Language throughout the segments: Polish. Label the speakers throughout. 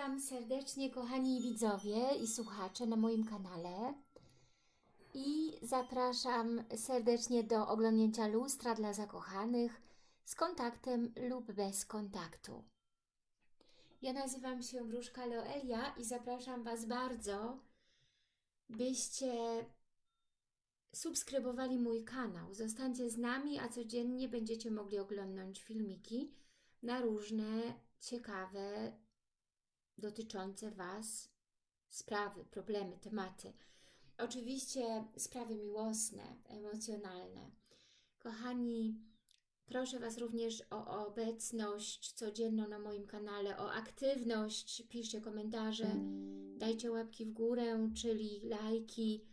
Speaker 1: Witam serdecznie kochani widzowie i słuchacze na moim kanale i zapraszam serdecznie do oglądnięcia lustra dla zakochanych z kontaktem lub bez kontaktu. Ja nazywam się Wróżka Loelia i zapraszam Was bardzo, byście subskrybowali mój kanał. Zostańcie z nami, a codziennie będziecie mogli oglądać filmiki na różne ciekawe dotyczące Was sprawy, problemy, tematy. Oczywiście sprawy miłosne, emocjonalne. Kochani, proszę Was również o obecność codzienną na moim kanale, o aktywność, piszcie komentarze, dajcie łapki w górę, czyli lajki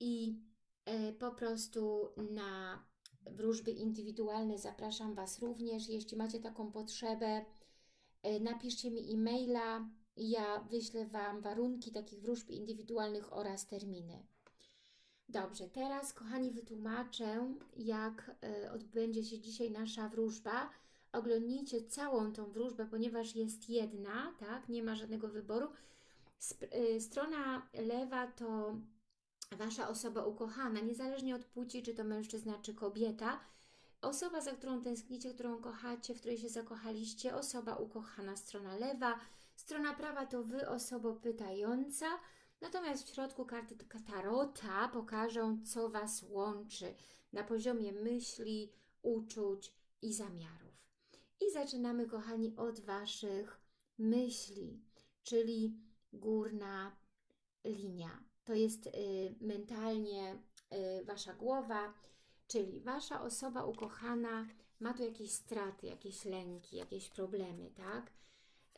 Speaker 1: i e, po prostu na wróżby indywidualne zapraszam Was również, jeśli macie taką potrzebę, napiszcie mi e-maila ja wyślę Wam warunki takich wróżb indywidualnych oraz terminy. Dobrze, teraz kochani wytłumaczę, jak e, odbędzie się dzisiaj nasza wróżba. Oglądnijcie całą tą wróżbę, ponieważ jest jedna, tak, nie ma żadnego wyboru. E, strona lewa to Wasza osoba ukochana, niezależnie od płci, czy to mężczyzna, czy kobieta. Osoba, za którą tęsknicie, którą kochacie, w której się zakochaliście, osoba ukochana, strona lewa. Strona prawa to Wy, osoba pytająca. Natomiast w środku karty Tarota pokażą, co Was łączy na poziomie myśli, uczuć i zamiarów. I zaczynamy, kochani, od Waszych myśli, czyli górna linia. To jest y, mentalnie y, Wasza głowa, Czyli Wasza osoba ukochana ma tu jakieś straty, jakieś lęki, jakieś problemy, tak?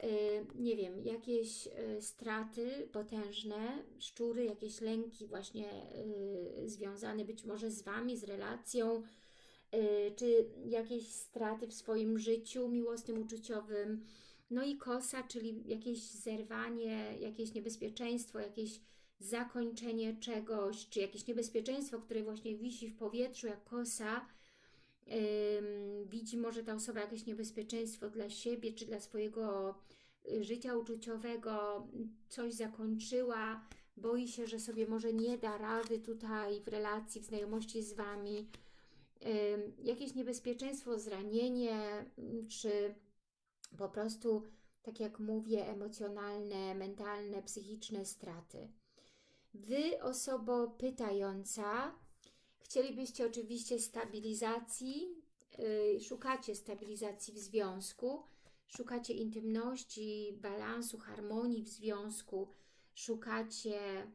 Speaker 1: Yy, nie wiem, jakieś yy, straty potężne, szczury, jakieś lęki właśnie yy, związane być może z Wami, z relacją, y, czy jakieś straty w swoim życiu miłosnym, uczuciowym. No i kosa, czyli jakieś zerwanie, jakieś niebezpieczeństwo, jakieś zakończenie czegoś, czy jakieś niebezpieczeństwo, które właśnie wisi w powietrzu jak kosa, widzi może ta osoba jakieś niebezpieczeństwo dla siebie, czy dla swojego y, życia uczuciowego, coś zakończyła, boi się, że sobie może nie da rady tutaj w relacji, w znajomości z Wami, jakieś niebezpieczeństwo, zranienie, czy po prostu, tak jak mówię, emocjonalne, mentalne, psychiczne straty. Wy, osobo pytająca, chcielibyście oczywiście stabilizacji, yy, szukacie stabilizacji w związku, szukacie intymności, balansu, harmonii w związku, szukacie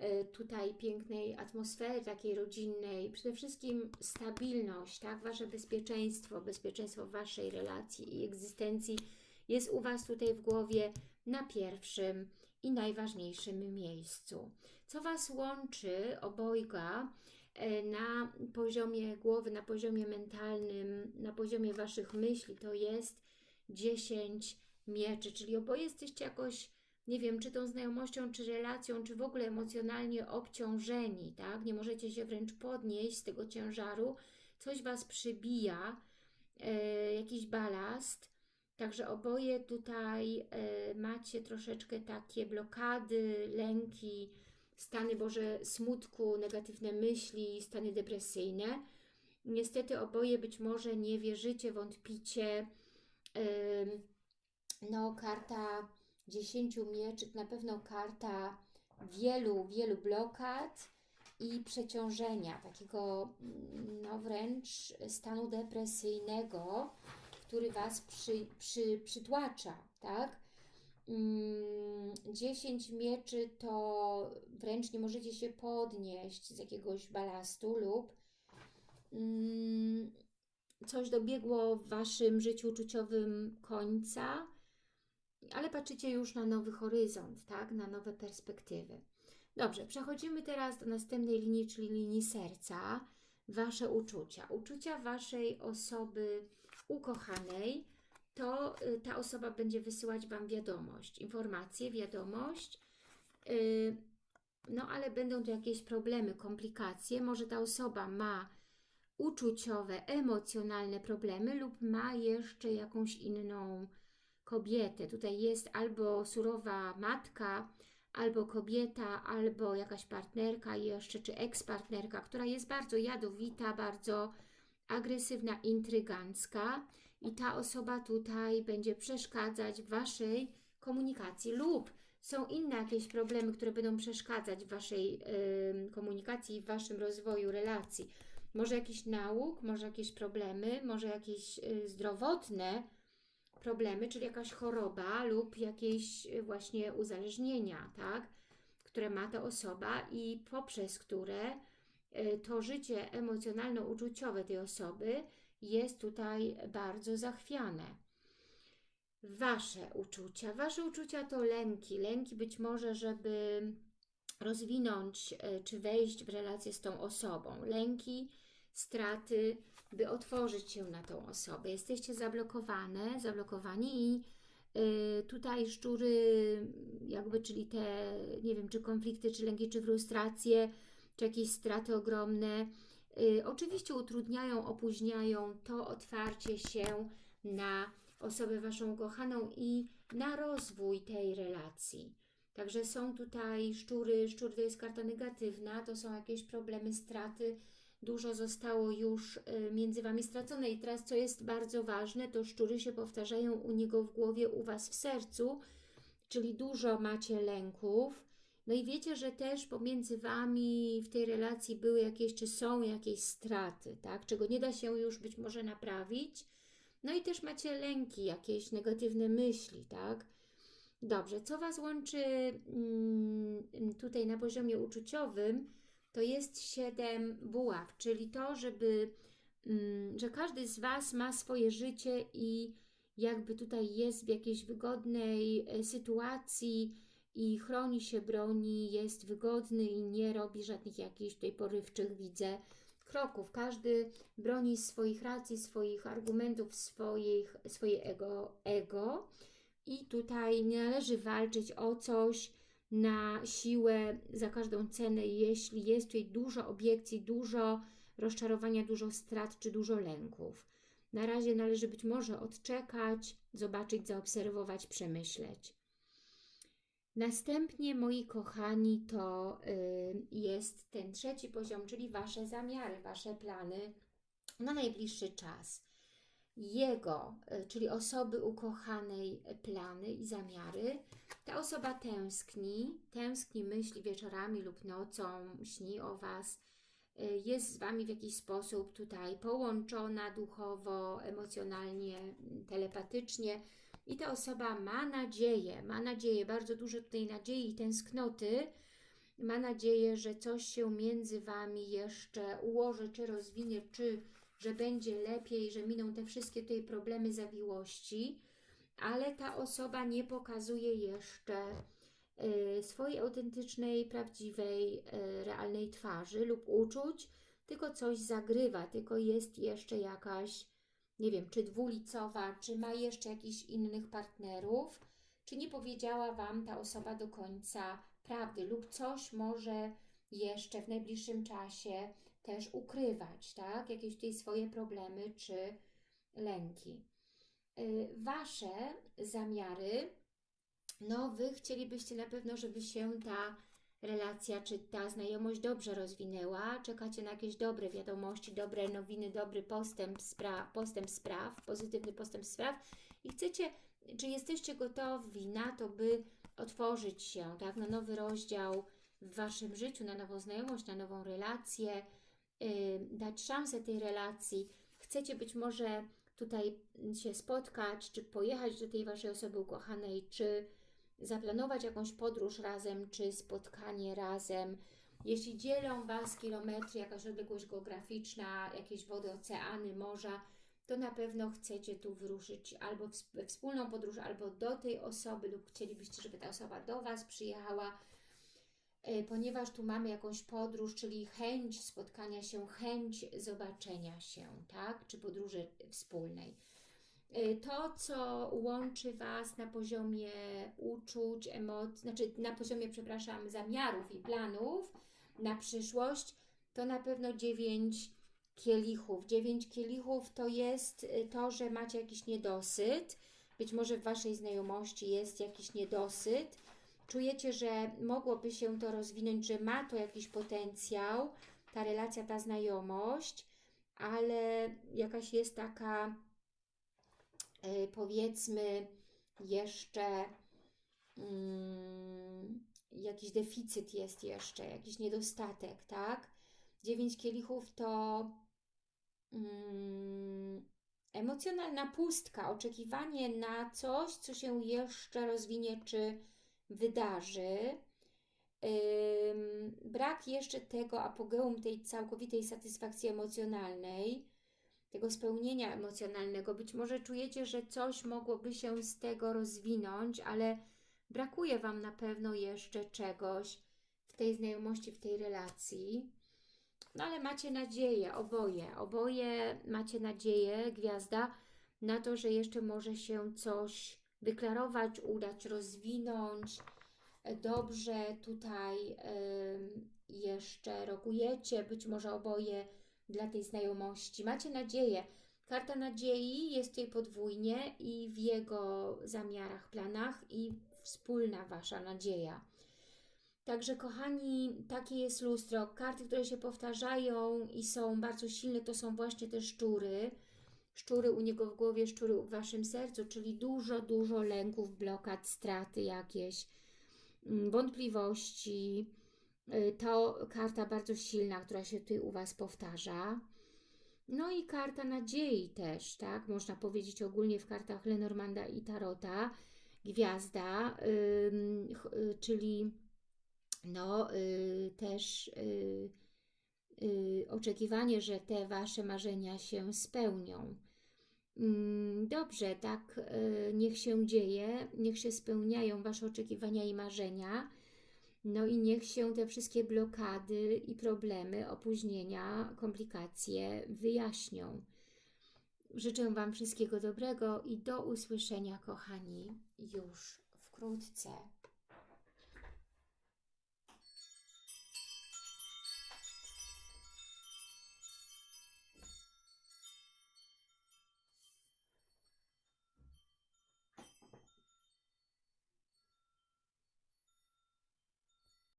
Speaker 1: yy, tutaj pięknej atmosfery takiej rodzinnej, przede wszystkim stabilność, tak? Wasze bezpieczeństwo, bezpieczeństwo Waszej relacji i egzystencji jest u Was tutaj w głowie na pierwszym i najważniejszym miejscu. Co Was łączy obojga e, na poziomie głowy, na poziomie mentalnym, na poziomie Waszych myśli, to jest 10 mieczy, czyli oboje jesteście jakoś, nie wiem, czy tą znajomością, czy relacją, czy w ogóle emocjonalnie obciążeni, tak? Nie możecie się wręcz podnieść z tego ciężaru, coś Was przybija, e, jakiś balast, Także oboje tutaj y, macie troszeczkę takie blokady, lęki, stany Boże smutku, negatywne myśli, stany depresyjne. Niestety oboje być może nie wierzycie, wątpicie. No, karta 10 mieczy, na pewno karta wielu, wielu blokad i przeciążenia, takiego no wręcz stanu depresyjnego, który Was przy, przy, przytłacza, tak? 10 mm, mieczy to wręcz nie możecie się podnieść z jakiegoś balastu lub mm, coś dobiegło w Waszym życiu uczuciowym końca, ale patrzycie już na nowy horyzont, tak? na nowe perspektywy. Dobrze, przechodzimy teraz do następnej linii, czyli linii serca. Wasze uczucia. Uczucia Waszej osoby ukochanej, to y, ta osoba będzie wysyłać Wam wiadomość, informację, wiadomość, y, no ale będą tu jakieś problemy, komplikacje, może ta osoba ma uczuciowe, emocjonalne problemy lub ma jeszcze jakąś inną kobietę. Tutaj jest albo surowa matka, albo kobieta, albo jakaś partnerka jeszcze, czy ekspartnerka, która jest bardzo jadowita, bardzo agresywna, intrygancka i ta osoba tutaj będzie przeszkadzać w Waszej komunikacji lub są inne jakieś problemy, które będą przeszkadzać w Waszej y, komunikacji w Waszym rozwoju relacji. Może jakiś nauk, może jakieś problemy, może jakieś y, zdrowotne problemy, czyli jakaś choroba lub jakieś y, właśnie uzależnienia, tak? które ma ta osoba i poprzez które to życie emocjonalno-uczuciowe tej osoby jest tutaj bardzo zachwiane. Wasze uczucia. Wasze uczucia to lęki. Lęki być może, żeby rozwinąć e, czy wejść w relację z tą osobą. Lęki, straty, by otworzyć się na tą osobę. Jesteście zablokowane, zablokowani i y, tutaj szczury, jakby, czyli te, nie wiem, czy konflikty, czy lęki, czy frustracje, czy jakieś straty ogromne, y, oczywiście utrudniają, opóźniają to otwarcie się na osobę Waszą kochaną i na rozwój tej relacji. Także są tutaj szczury, szczur to jest karta negatywna, to są jakieś problemy, straty, dużo zostało już y, między Wami stracone. I teraz co jest bardzo ważne, to szczury się powtarzają u niego w głowie, u Was w sercu, czyli dużo macie lęków, no i wiecie, że też pomiędzy Wami w tej relacji były jakieś, czy są jakieś straty, tak, czego nie da się już być może naprawić, no i też macie lęki, jakieś negatywne myśli, tak? Dobrze, co Was łączy mm, tutaj na poziomie uczuciowym, to jest siedem buław, czyli to, żeby, mm, że każdy z Was ma swoje życie i jakby tutaj jest w jakiejś wygodnej e, sytuacji i chroni się, broni, jest wygodny i nie robi żadnych jakichś tutaj porywczych, widzę, kroków. Każdy broni swoich racji, swoich argumentów, swoich, swoje ego, ego. I tutaj nie należy walczyć o coś na siłę, za każdą cenę, jeśli jest tutaj dużo obiekcji, dużo rozczarowania, dużo strat czy dużo lęków. Na razie należy być może odczekać, zobaczyć, zaobserwować, przemyśleć. Następnie, moi kochani, to y, jest ten trzeci poziom, czyli Wasze zamiary, Wasze plany na najbliższy czas. Jego, y, czyli osoby ukochanej plany i zamiary. Ta osoba tęskni, tęskni, myśli wieczorami lub nocą, śni o Was, y, jest z Wami w jakiś sposób tutaj połączona duchowo, emocjonalnie, telepatycznie, i ta osoba ma nadzieję, ma nadzieję, bardzo dużo tutaj nadziei i tęsknoty, ma nadzieję, że coś się między Wami jeszcze ułoży, czy rozwinie, czy że będzie lepiej, że miną te wszystkie tutaj problemy, zawiłości, ale ta osoba nie pokazuje jeszcze y, swojej autentycznej, prawdziwej, y, realnej twarzy lub uczuć, tylko coś zagrywa, tylko jest jeszcze jakaś nie wiem, czy dwulicowa, czy ma jeszcze jakichś innych partnerów, czy nie powiedziała Wam ta osoba do końca prawdy lub coś może jeszcze w najbliższym czasie też ukrywać, tak? Jakieś tutaj swoje problemy czy lęki. Y, wasze zamiary, no Wy chcielibyście na pewno, żeby się ta relacja czy ta znajomość dobrze rozwinęła, czekacie na jakieś dobre wiadomości, dobre nowiny, dobry postęp spraw, postęp spraw, pozytywny postęp spraw i chcecie, czy jesteście gotowi na to, by otworzyć się tak, na nowy rozdział w Waszym życiu, na nową znajomość, na nową relację, yy, dać szansę tej relacji. Chcecie być może tutaj się spotkać, czy pojechać do tej Waszej osoby ukochanej, czy zaplanować jakąś podróż razem, czy spotkanie razem. Jeśli dzielą Was kilometry, jakaś odległość geograficzna, jakieś wody, oceany, morza, to na pewno chcecie tu wyruszyć albo we wspólną podróż, albo do tej osoby, lub chcielibyście, żeby ta osoba do Was przyjechała, e, ponieważ tu mamy jakąś podróż, czyli chęć spotkania się, chęć zobaczenia się, tak? Czy podróży wspólnej. Y, to, co łączy Was na poziomie uczuć, emocji, znaczy na poziomie, przepraszam, zamiarów i planów na przyszłość, to na pewno dziewięć kielichów. Dziewięć kielichów to jest y, to, że macie jakiś niedosyt, być może w Waszej znajomości jest jakiś niedosyt. Czujecie, że mogłoby się to rozwinąć, że ma to jakiś potencjał, ta relacja, ta znajomość, ale jakaś jest taka, powiedzmy, jeszcze yy, jakiś deficyt jest jeszcze, jakiś niedostatek, tak? Dziewięć kielichów to mm, emocjonalna pustka, oczekiwanie na coś, co się jeszcze rozwinie czy wydarzy. Ym, brak jeszcze tego apogeum, tej całkowitej satysfakcji emocjonalnej, tego spełnienia emocjonalnego. Być może czujecie, że coś mogłoby się z tego rozwinąć, ale brakuje Wam na pewno jeszcze czegoś w tej znajomości, w tej relacji. No ale macie nadzieję, oboje, oboje macie nadzieję, gwiazda, na to, że jeszcze może się coś wyklarować, udać, rozwinąć. Dobrze tutaj y, jeszcze rokujecie, być może oboje dla tej znajomości. Macie nadzieję. Karta nadziei jest tutaj podwójnie i w jego zamiarach, planach i wspólna Wasza nadzieja. Także kochani, takie jest lustro. Karty, które się powtarzają i są bardzo silne, to są właśnie te szczury. Szczury u niego w głowie, szczury w Waszym sercu, czyli dużo, dużo lęków, blokad, straty jakieś, mm, wątpliwości. Y, to karta bardzo silna, która się tutaj u Was powtarza. No i karta nadziei też, tak? Można powiedzieć ogólnie w kartach Lenormanda i Tarota. Gwiazda, yy, czyli no y, też y, y, oczekiwanie, że te Wasze marzenia się spełnią. Mm, dobrze, tak niech się dzieje, niech się spełniają Wasze oczekiwania i marzenia, no i niech się te wszystkie blokady i problemy, opóźnienia, komplikacje wyjaśnią. Życzę Wam wszystkiego dobrego i do usłyszenia, kochani, już wkrótce.